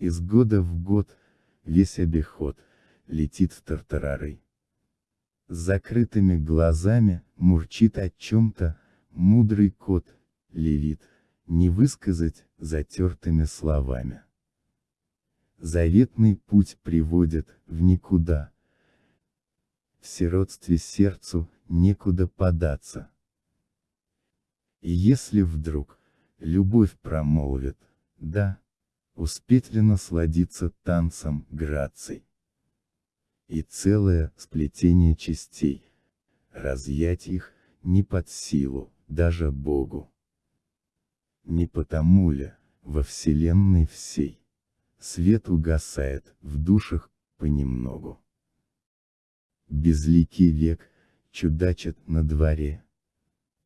Из года в год, весь обиход, летит в тартарары. С закрытыми глазами, мурчит о чем-то, мудрый кот, левит, не высказать, затертыми словами. Заветный путь приводит, в никуда. В сиротстве сердцу, некуда податься. И если вдруг, любовь промолвит, да, успеть ли насладиться танцем граций. И целое сплетение частей, разъять их, не под силу, даже Богу. Не потому ли, во вселенной всей, свет угасает, в душах, понемногу. Безликий век, чудачит на дворе.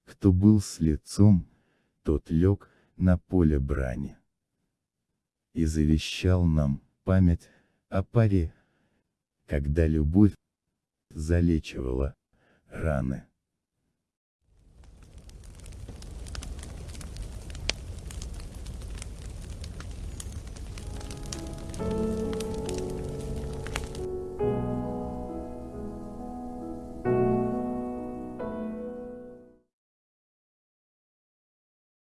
Кто был с лицом, тот лег, на поле брани. И завещал нам, память, о паре, когда любовь залечивала раны.